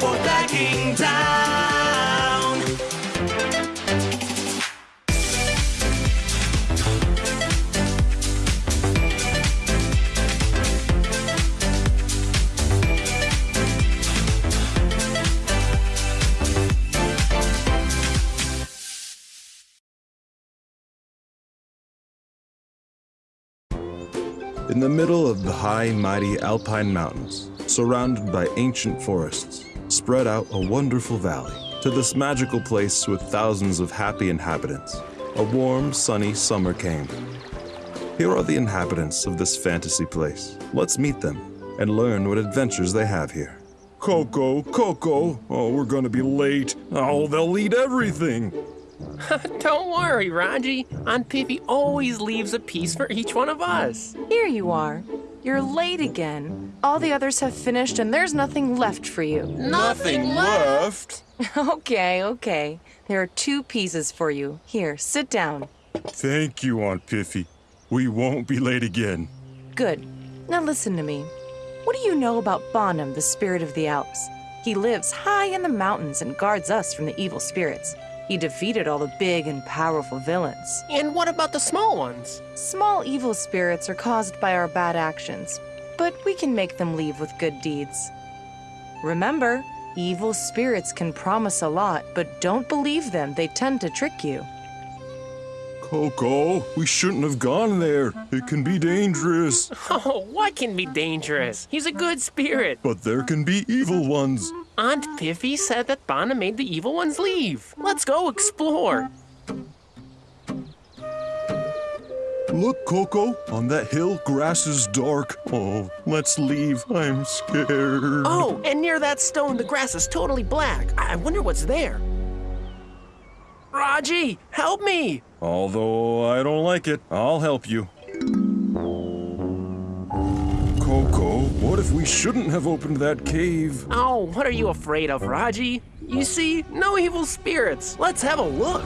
Backing Town. In the middle of the high, mighty alpine mountains, surrounded by ancient forests, spread out a wonderful valley. To this magical place with thousands of happy inhabitants, a warm, sunny summer came. Here are the inhabitants of this fantasy place. Let's meet them and learn what adventures they have here. Coco, Coco, oh, we're gonna be late. Oh, they'll eat everything. Don't worry, Raji. Aunt Piffy always leaves a piece for each one of us. Here you are. You're late again. All the others have finished and there's nothing left for you. Nothing left. okay, okay. There are two pieces for you. Here, sit down. Thank you, Aunt Piffy. We won't be late again. Good. Now listen to me. What do you know about Bonham, the spirit of the Alps? He lives high in the mountains and guards us from the evil spirits. He defeated all the big and powerful villains. And what about the small ones? Small evil spirits are caused by our bad actions, but we can make them leave with good deeds. Remember, evil spirits can promise a lot, but don't believe them. They tend to trick you. Coco, we shouldn't have gone there. It can be dangerous. Oh, what can be dangerous? He's a good spirit. But there can be evil ones. Aunt Piffy said that Bana made the evil ones leave. Let's go explore. Look, Coco, on that hill, grass is dark. Oh, let's leave. I'm scared. Oh, and near that stone, the grass is totally black. I wonder what's there. Raji, help me! Although I don't like it, I'll help you. Coco, what if we shouldn't have opened that cave? Oh, what are you afraid of, Raji? You see, no evil spirits. Let's have a look.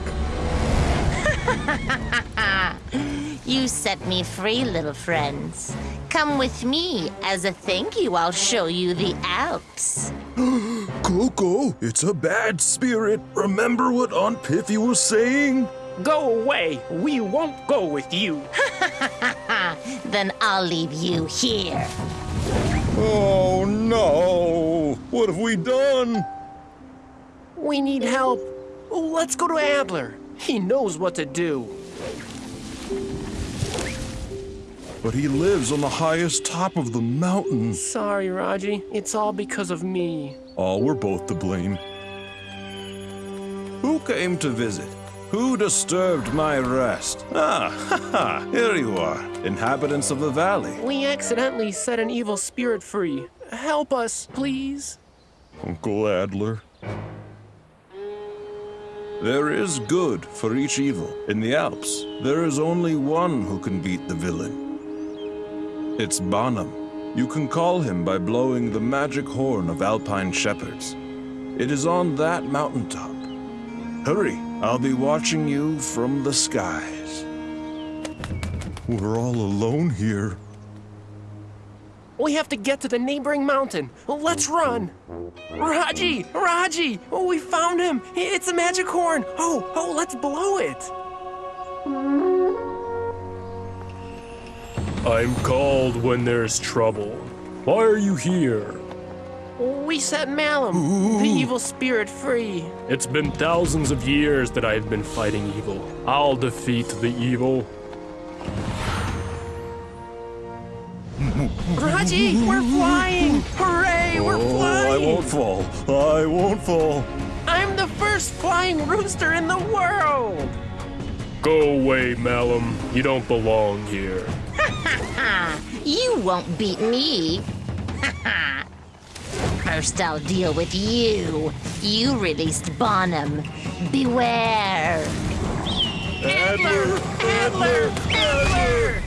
You set me free, little friends. Come with me. As a thank you, I'll show you the Alps. Coco, it's a bad spirit. Remember what Aunt Piffy was saying? Go away. We won't go with you. Then I'll leave you here. Oh no! What have we done? We need help. Let's go to Adler. He knows what to do. But he lives on the highest top of the mountain. Sorry, Raji. It's all because of me. Oh, we're both to blame. Who came to visit? Who disturbed my rest? Ah, ha ha, here you are, inhabitants of the valley. We accidentally set an evil spirit free. Help us, please. Uncle Adler. There is good for each evil. In the Alps, there is only one who can beat the villain. It's Bonham. You can call him by blowing the magic horn of alpine shepherds. It is on that mountaintop. Hurry, I'll be watching you from the skies. We're all alone here. We have to get to the neighboring mountain. Let's run. Raji! Raji! Oh, we found him! It's a magic horn! Oh, oh, let's blow it! I'm called when there's trouble. Why are you here? We set Malum, the evil spirit, free. It's been thousands of years that I've been fighting evil. I'll defeat the evil. Raji, we're flying! Hooray, we're Oh, flying! I won't fall. I won't fall. I'm the first flying rooster in the world! Go away, Malum. You don't belong here. You won't beat me. First, I'll deal with you. You released Bonham. Beware. Adler! Adler! Adler!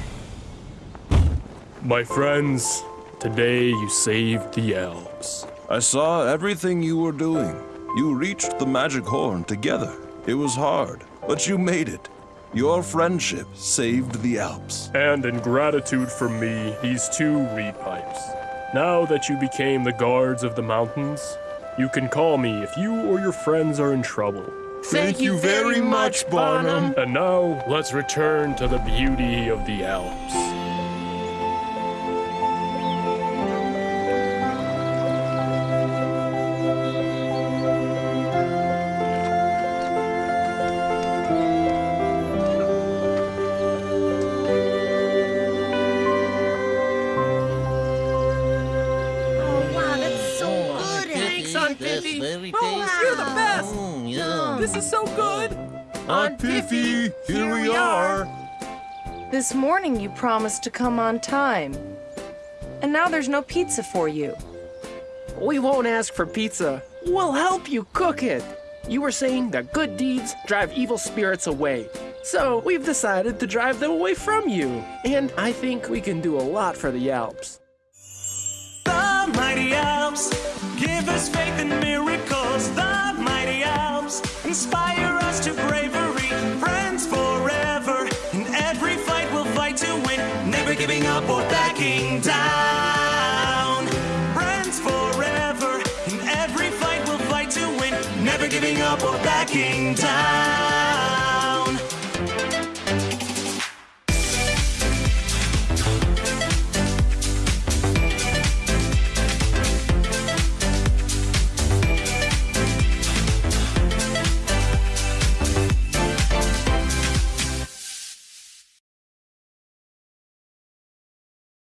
My friends, today you saved the elves. I saw everything you were doing. You reached the magic horn together. It was hard, but you made it. Your friendship saved the Alps. And in gratitude for me, these two reed pipes. Now that you became the guards of the mountains, You can call me if you or your friends are in trouble. Thank you very much, Bonham. And now, let's return to the beauty of the Alps. This is so good. Aunt Piffy, here we are. This morning you promised to come on time. And now there's no pizza for you. We won't ask for pizza. We'll help you cook it. You were saying that good deeds drive evil spirits away. So we've decided to drive them away from you. And I think we can do a lot for the Alps. The mighty Alps give us faith in miracles. The giving up or backing down.